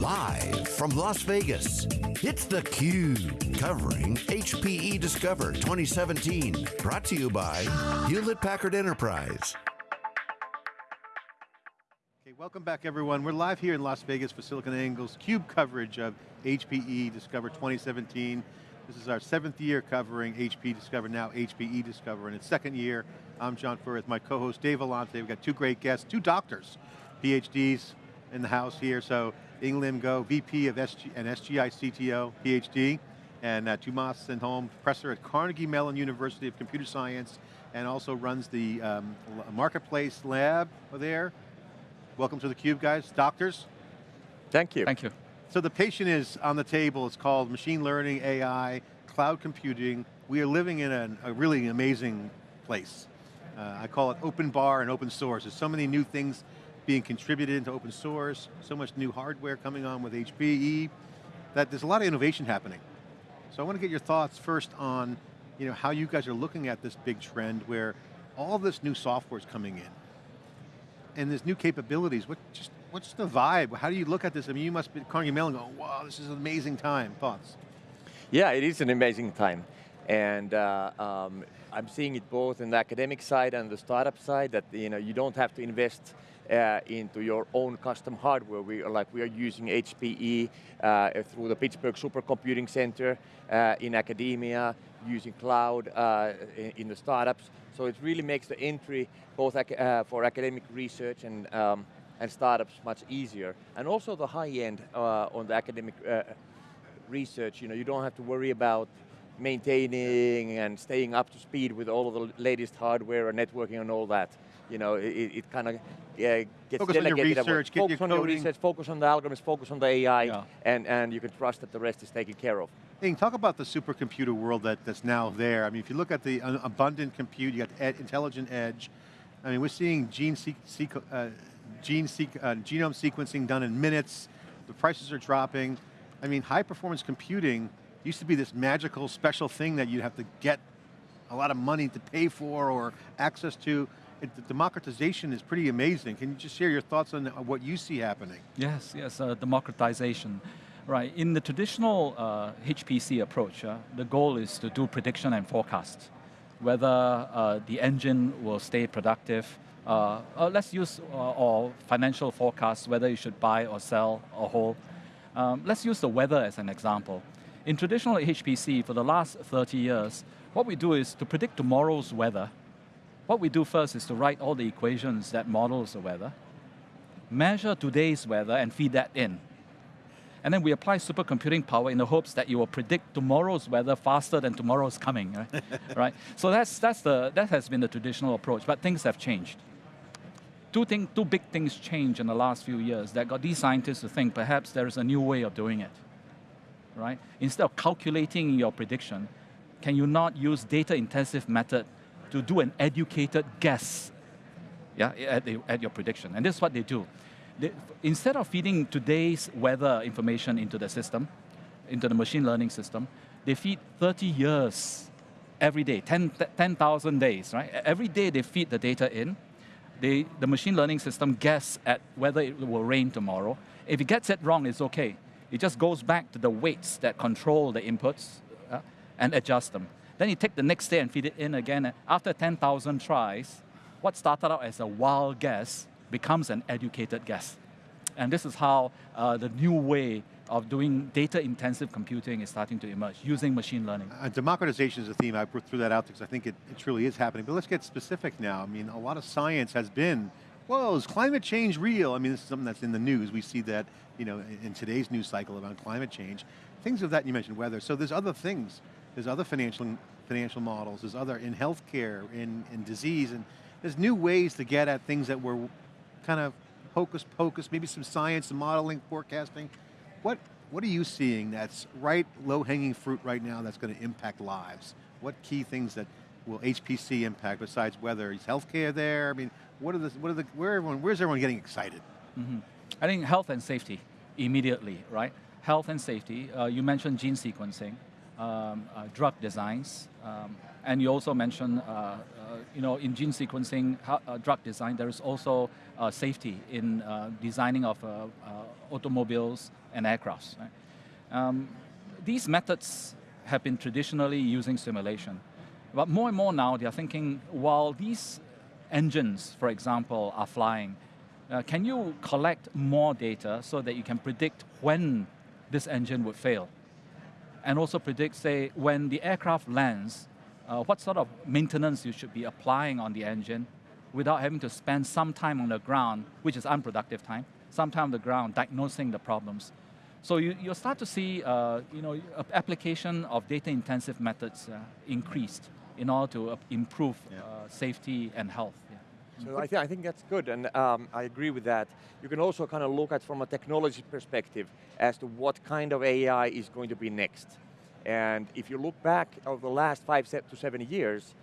Live from Las Vegas, it's theCUBE, covering HPE Discover 2017. Brought to you by Hewlett Packard Enterprise. Okay, welcome back everyone. We're live here in Las Vegas for SiliconANGLE's CUBE coverage of HPE Discover 2017. This is our seventh year covering HP Discover, now HPE Discover, and its second year. I'm John Furrier with my co-host Dave Vellante. We've got two great guests, two doctors, PhDs in the house here. So Eng Lim Goh, VP of SG and SGI CTO, PhD, and uh, Tuomas Sandholm, professor at Carnegie Mellon University of Computer Science, and also runs the um, Marketplace Lab there. Welcome to theCUBE, guys. Doctors? Thank you. Thank you. So the patient is on the table, it's called machine learning, AI, cloud computing. We are living in a, a really amazing place. Uh, I call it open bar and open source. There's so many new things being contributed into open source, so much new hardware coming on with HPE, that there's a lot of innovation happening. So I want to get your thoughts first on you know, how you guys are looking at this big trend where all this new software is coming in, and there's new capabilities. What just what's the vibe? How do you look at this? I mean, you must be Carnegie Mellon going, wow, this is an amazing time. Thoughts? Yeah, it is an amazing time. And uh, um, I'm seeing it both in the academic side and the startup side that you know you don't have to invest uh, into your own custom hardware. We are like we are using HPE uh, through the Pittsburgh Supercomputing Center uh, in academia, using cloud uh, in, in, the startups. So it really makes the entry both ac uh, for academic research and um, and startups much easier. And also the high end uh, on the academic research, you know, you don't have to worry about maintaining and staying up to speed with all of the latest hardware and networking and all that. You know, it, it kind of yeah, gets focus delegated. On your research, focus on the research, focus on the algorithms, focus on the AI, yeah. and, and you can trust that the rest is taken care of. Hey, talk about the supercomputer world that, that's now there. I mean, if you look at the abundant compute, you got ed, intelligent edge. I mean, we're seeing gene sequ uh, gene uh, genome sequencing done in minutes, the prices are dropping. I mean, high performance computing used to be this magical special thing that you'd have to get a lot of money to pay for or access to. The democratization is pretty amazing. Can you just share your thoughts on what you see happening? Yes, yes, uh, democratization. Right, in the traditional uh, HPC approach, uh, the goal is to do prediction and forecast. Whether uh, the engine will stay productive, uh, uh, let's use or financial forecasts, whether you should buy or sell or hold. Um, let's use the weather as an example. In traditional HPC, for the last 30 years, what we do is to predict tomorrow's weather. What we do first is to write all the equations that models the weather, measure today's weather and feed that in. And then we apply supercomputing power in the hopes that you will predict tomorrow's weather faster than tomorrow's coming, right? right? So that's, that's the, that has been the traditional approach, but things have changed two, thing, two big things changed in the last few years that got these scientists to think perhaps there is a new way of doing it, right? Instead of calculating your prediction, can you not use data-intensive method to do an educated guess yeah, at, the, at your prediction? And this is what they do. They, instead of feeding today's weather information into the system, into the machine learning system, they feed 30 years every day, 10,000 10, days, right? Every day they feed the data in, they, the machine learning system guess at whether it will rain tomorrow. If it gets it wrong, it's okay. It just goes back to the weights that control the inputs uh, and adjust them. Then you take the next day and feed it in again. After 10,000 tries, what started out as a wild guess becomes an educated guess. And this is how uh, the new way of doing data-intensive computing is starting to emerge, using machine learning. Uh, democratization is a theme, I threw that out because I think it, it truly is happening, but let's get specific now. I mean, a lot of science has been, well, is climate change real? I mean, this is something that's in the news. We see that, you know, in today's news cycle about climate change. Things of that, you mentioned weather. So there's other things. There's other financial, financial models. There's other in healthcare, in, in disease, and there's new ways to get at things that were kind of hocus pocus, maybe some science, some modeling, forecasting. What, what are you seeing that's right, low-hanging fruit right now that's going to impact lives? What key things that will HPC impact besides weather is healthcare there? I mean, what are the, what are the, where everyone, where's everyone getting excited? Mm -hmm. I think health and safety, immediately, right? Health and safety, uh, you mentioned gene sequencing, um, uh, drug designs, um, and you also mentioned uh, uh you know, in gene sequencing, uh, drug design, there is also uh, safety in designing of automobiles and aircrafts. Right? Um, these methods have been traditionally using simulation. But more and more now, they are thinking, while these engines, for example, are flying, uh, can you collect more data so that you can predict when this engine would fail? And also predict, say, when the aircraft lands, uh, what sort of maintenance you should be applying on the engine without having to spend some time on the ground, which is unproductive time, some time on the ground diagnosing the problems. So you, you'll start to see uh, you know, application of data-intensive methods uh, increased in order to uh, improve yeah. Uh, safety and health. So I, th I, think that's good, and um, I agree with that. You can also kind of look at from a technology perspective as to what kind of AI is going to be next. And if you look back over the last five to seven years,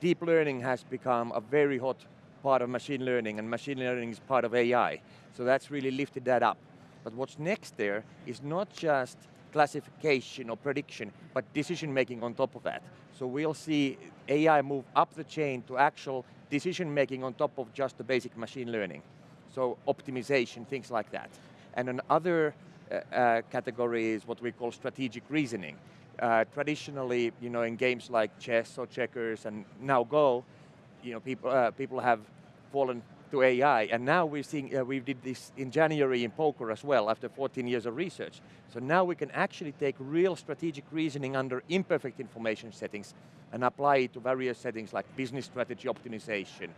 deep learning has become a very hot part of machine learning, and machine learning is part of AI. So that's really lifted that up. But what's next there is not just classification or prediction, but decision making on top of that. So we'll see AI move up the chain to actual decision making on top of just the basic machine learning. So optimization, things like that. And another uh, uh, category is what we call strategic reasoning. Uh, traditionally, you know, in games like chess or checkers and now Go, you know, people, uh, people have fallen to AI. And now we're seeing, uh, we did this in January in poker as well, after 14 years of research. So now we can actually take real strategic reasoning under imperfect information settings and apply it to various settings like business strategy optimization,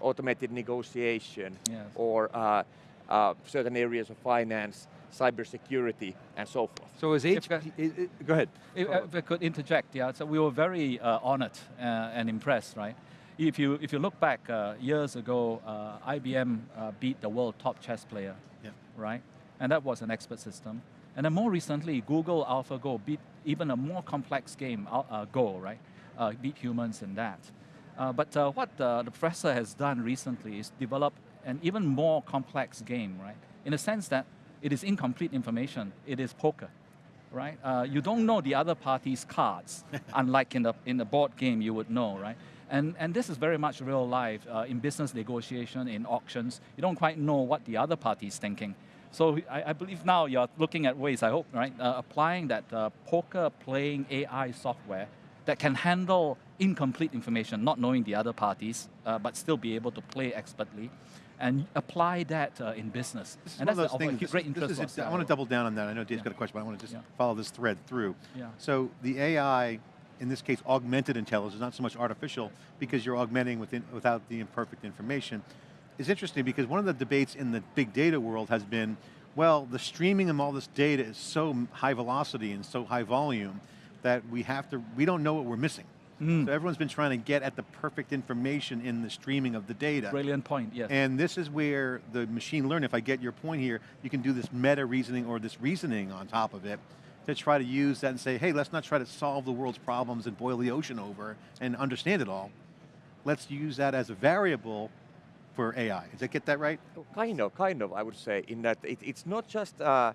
automated negotiation, yes. or uh, uh, certain areas of finance, cybersecurity, and so forth. So is HP, go ahead. If, if, I could interject, yeah, so we were very uh, honored uh, and impressed, right? If you, if you look back uh, years ago, uh, IBM uh, beat the world top chess player, yeah. right? And that was an expert system. And then more recently, Google AlphaGo beat even a more complex game, uh, Go, right? Uh, beat humans in that. Uh, but what the professor has done recently is develop an even more complex game, right? In the sense that it is incomplete information. It is poker, right? you don't know the other party's cards, unlike in the, in the board game you would know, right? And, and this is very much real life uh, in business negotiation, in auctions. You don't quite know what the other party is thinking. So I, I, believe now you're looking at ways, I hope, right, uh, applying that uh, poker playing AI software that can handle incomplete information, not knowing the other parties, uh, but still be able to play expertly, and apply that uh, in business. This and that's those things, this, great interest. Is, I want to double down on that. I know Dave's yeah. got a question, but I want to just yeah. follow this thread through. Yeah. So the AI in this case, augmented intelligence, not so much artificial, because you're augmenting within, without the imperfect information, is interesting because one of the debates in the big data world has been, well, the streaming of all this data is so high velocity and so high volume that we have to, we don't know what we're missing. Mm. So everyone's been trying to get at the perfect information in the streaming of the data. Brilliant point, yes. And this is where the machine learning, if I get your point here, you can do this meta reasoning or this reasoning on top of it to try to use that and say, hey, let's not try to solve the world's problems and boil the ocean over and understand it all. Let's use that as a variable for AI. Does that get that right? Oh, kind of, kind of, I would say, in that it, it's not just a,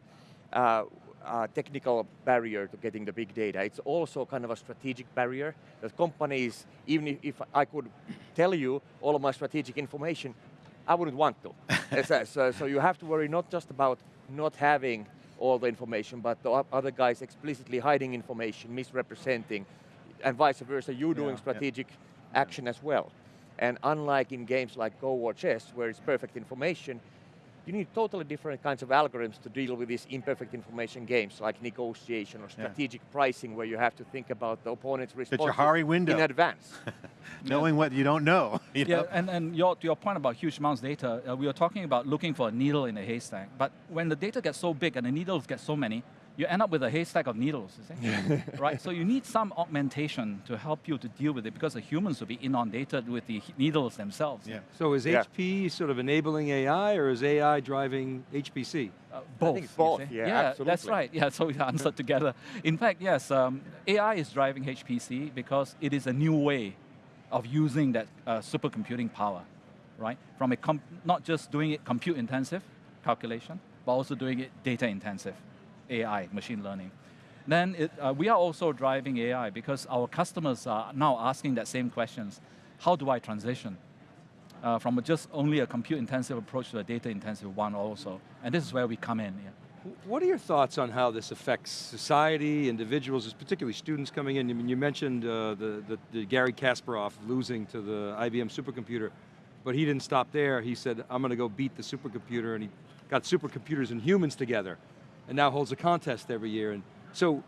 a, a, technical barrier to getting the big data, it's also kind of a strategic barrier that companies, even if, if I could tell you all of my strategic information, I wouldn't want to. so, so you have to worry not just about not having all the information, but the other guys explicitly hiding information, misrepresenting, and vice versa, you doing yeah, strategic yeah. action as well. And unlike in games like Go or chess, where it's perfect information, you need totally different kinds of algorithms to deal with these imperfect information games, like negotiation or strategic yeah. pricing, where you have to think about the opponent's response window. in advance. Knowing what you don't know. You yeah, know? and, and your, to your point about huge amounts of data, uh, we are talking about looking for a needle in a haystack, but when the data gets so big and the needles get so many, you end up with a haystack of needles, right? So you need some augmentation to help you to deal with it because the humans will be inundated with the needles themselves. Yeah. So is yeah. HP sort of enabling AI or is AI driving HPC? Uh, both. both, yeah, yeah that's right. Yeah, so we answered together. In fact, yes, um, AI is driving HPC because it is a new way of using that uh, supercomputing power, right? From a not just doing it compute intensive calculation, but also doing it data intensive. AI, machine learning. Then it, uh, we are also driving AI because our customers are now asking that same questions. how do I transition uh, from just only a compute intensive approach to a data intensive one also? And this is where we come in. Yeah. What are your thoughts on how this affects society, individuals, particularly students coming in? I mean, you mentioned uh, the, the, the Garry Kasparov losing to the IBM supercomputer, but he didn't stop there. He said, I'm going to go beat the supercomputer, and he got supercomputers and humans together, and now holds a contest every year. And so,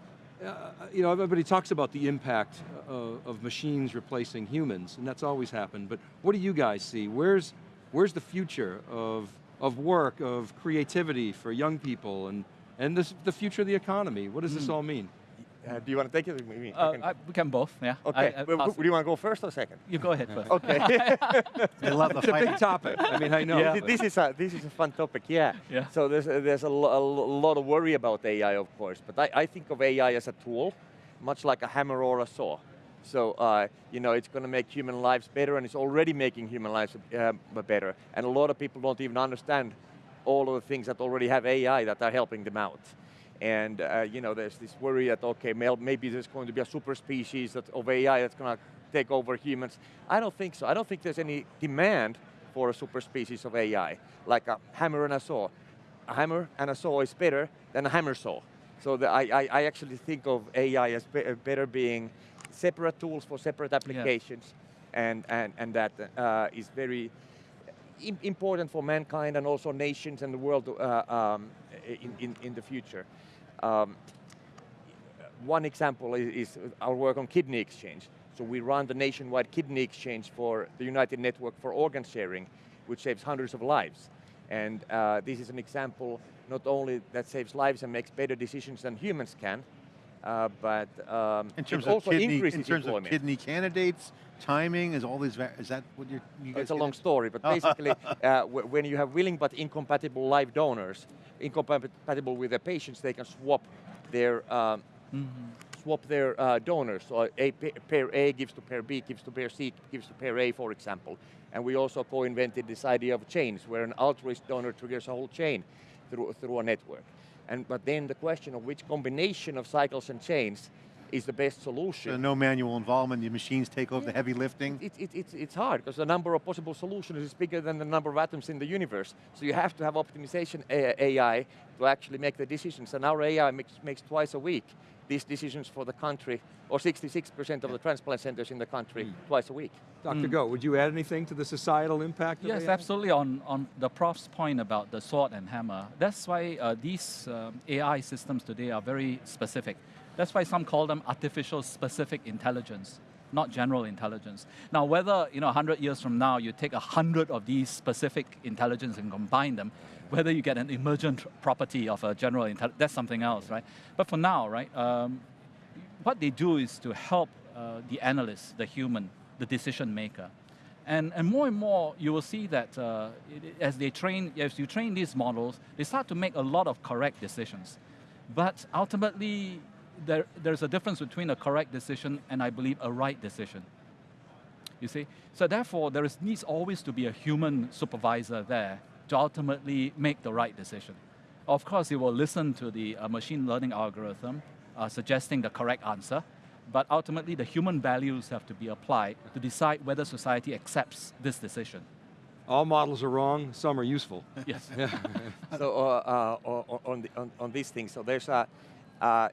uh, you know, everybody talks about the impact of, of machines replacing humans, and that's always happened, but what do you guys see? Where's, where's the future of of work, of creativity for young people, and, and this, the future of the economy. What does this all mean? Uh, do you want to take it? or me? Uh, I, we can both, yeah. Okay, I, I, Well, pass- do you want to go first or second? you go ahead first. Okay. I love the It's a big topic. I mean, I know. Yeah. This is a this is a fun topic. Yeah. Yeah. So there's a, there's a, lo- a lot of worry about AI, of course, but I, I think of AI as a tool, much like a hammer or a saw. So uh, you know, it's going to make human lives better, and it's already making human lives uh, better. And a lot of people don't even understand all of the things that already have AI that are helping them out. And uh, you know, there's this worry that okay, maybe there's going to be a super species that, of AI that's going to take over humans. I don't think so. I don't think there's any demand for a super species of AI, like a hammer and a saw. A hammer and a saw is better than a hammer saw. So the, I, I, I actually think of AI as be, better being separate tools for separate applications, and, and, and that uh, is very im- important for mankind and also nations and the world uh, um, in, in, in the future. Um, one example is, is our work on kidney exchange. So we run the nationwide kidney exchange for the United Network for Organ Sharing, which saves hundreds of lives. And uh, this is an example not only that saves lives and makes better decisions than humans can, uh, but um, In terms it of also kidney, increases in terms of kidney candidates, timing is all these. Is that what you're, you guys? It's a long into? story, but basically, uh, when you have willing but incompatible live donors, incompatible with their patients, they can swap their um, swap their uh, donors. So a pair A gives to pair B, gives to pair C, gives to pair A, for example. And we also co-invented this idea of chains, where an altruist donor triggers a whole chain through through a network. And but then the question of which combination of cycles and chains is the best solution. So no manual involvement. The machines take over the heavy lifting. It, it, it's, it's hard because the number of possible solutions is bigger than the number of atoms in the universe. So you have to have optimization AI to actually make the decisions. And our AI makes, makes twice a week these decisions for the country, or 66% of the transplant centers in the country twice a week. Dr. Goh, would you add anything to the societal impact of Yes, AI? absolutely. On, on the prof's point about the sword and hammer, that's why uh, these um, AI systems today are very specific. That's why some call them artificial specific intelligence, not general intelligence. Now, whether you know 100 years from now you take 100 of these specific intelligence and combine them, whether you get an emergent property of a general intelligence, that's something else, right? But for now, right, um, what they do is to help uh, the analyst, the human, the decision maker. And, and more and more, you will see that uh, as they train, as you train these models, they start to make a lot of correct decisions. But ultimately, there, there's a difference between a correct decision and I believe a right decision. You see? So therefore, there is, needs always to be a human supervisor there to ultimately make the right decision. Of course, he will listen to the uh, machine learning algorithm uh, suggesting the correct answer, but ultimately the human values have to be applied to decide whether society accepts this decision. All models are wrong, some are useful. Yes. so uh, uh, on, on, the, on, on these things, so there's a, uh,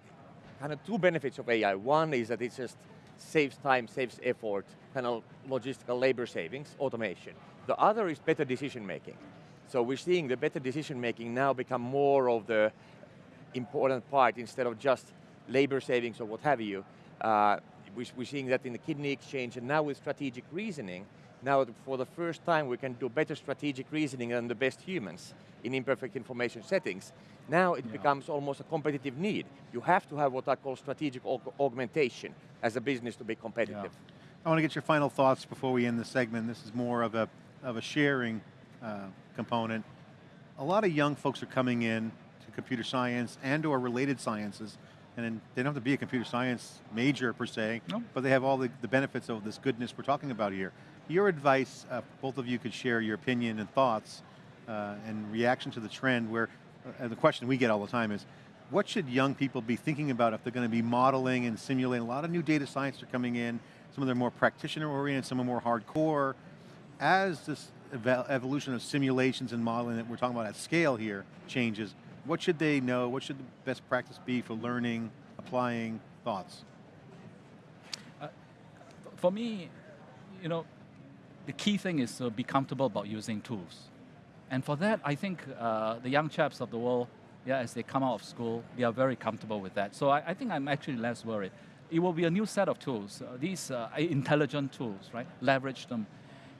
kind of two benefits of AI. One is that it just saves time, saves effort, kind of logistical labor savings, automation. The other is better decision making. So we're seeing the better decision making now become more of the important part instead of just labor savings or what have you. Uh, we- we're seeing that in the kidney exchange and now with strategic reasoning, now for the first time we can do better strategic reasoning than the best humans in imperfect information settings. Now it Yeah. becomes almost a competitive need. You have to have what I call strategic aug- augmentation as a business to be competitive. I want to get your final thoughts before we end the segment. This is more of a, of a sharing uh, component. A lot of young folks are coming in to computer science and or related sciences, and then they don't have to be a computer science major per se, No. but they have all the, the benefits of this goodness we're talking about here. Your advice, uh, both of you could share your opinion and thoughts uh, and reaction to the trend where, uh, the question we get all the time is, what should young people be thinking about if they're going to be modeling and simulating? A lot of new data science are coming in. Some of them are more practitioner oriented, some are more hardcore. As this evo- evolution of simulations and modeling that we're talking about at scale here changes, what should they know? What should the best practice be for learning, applying, thoughts? For me, you know, the key thing is to be comfortable about using tools. And for that, I think uh, the young chaps of the world, yeah, as they come out of school, they are very comfortable with that. So I, I think I'm actually less worried. It will be a new set of tools. Uh, these uh, intelligent tools, right? Leverage them.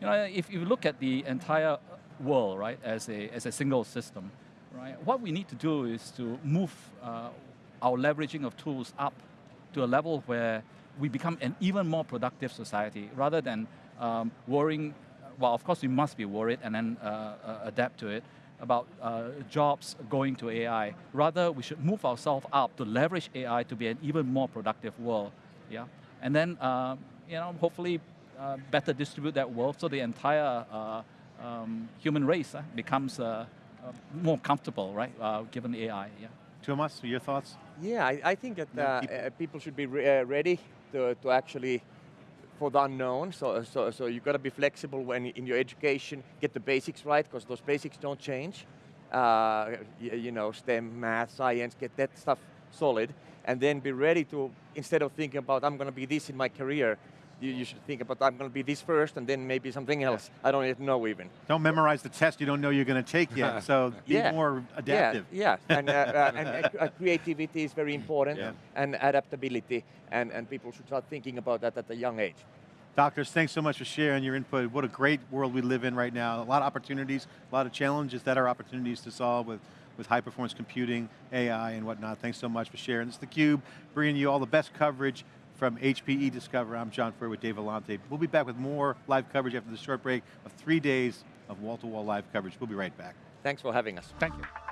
You know, if you look at the entire world, right, as a, as a single system, right, what we need to do is to move uh, our leveraging of tools up to a level where we become an even more productive society rather than um, worrying, well, of course we must be worried and then uh, uh, adapt to it, about uh, jobs going to AI. Rather, we should move ourselves up to leverage AI to be an even more productive world, yeah? And then, uh, you know, hopefully uh, better distribute that wealth so the entire uh, um, human race uh, becomes uh, uh, more comfortable, right, uh, given AI, yeah. Thomas, your thoughts? Yeah, I, I think that uh, uh, people should be re- uh, ready to, to actually for the unknown. So, so, so you've got to be flexible when in your education, get the basics right, because those basics don't change. Uh, y- you know, STEM, math, science, get that stuff solid, and then be ready to instead of thinking about I'm going to be this in my career. You, you should think about I'm going to be this first, and then maybe something else. I don't even know even. Don't memorize the test you don't know you're going to take yet, so be Yeah. more adaptive. Yeah, yeah. and, uh, uh, and uh, uh, creativity is very important, Yeah. and adaptability, and, and people should start thinking about that at a young age. Doctors, thanks so much for sharing your input. What a great world we live in right now. A lot of opportunities, a lot of challenges that are opportunities to solve with, with high performance computing, AI and whatnot. Thanks so much for sharing. This is theCUBE, bringing you all the best coverage from HPE Discover. I'm John Furrier with Dave Vellante. We'll be back with more live coverage after this short break of three days of wall-to-wall live coverage. We'll be right back. Thanks for having us. Thank you.